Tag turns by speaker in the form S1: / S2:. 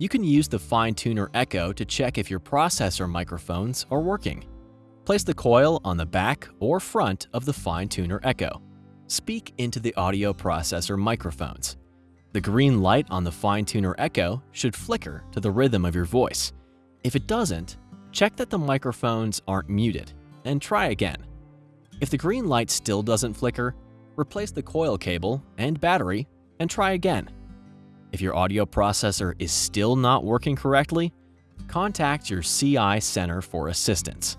S1: You can use the Fine Tuner Echo to check if your processor microphones are working. Place the coil on the back or front of the Fine Tuner Echo. Speak into the audio processor microphones. The green light on the Fine Tuner Echo should flicker to the rhythm of your voice. If it doesn't, check that the microphones aren't muted and try again. If the green light still doesn't flicker, replace the coil cable and battery and try again. If your audio processor is still not working correctly, contact your CI Center for assistance.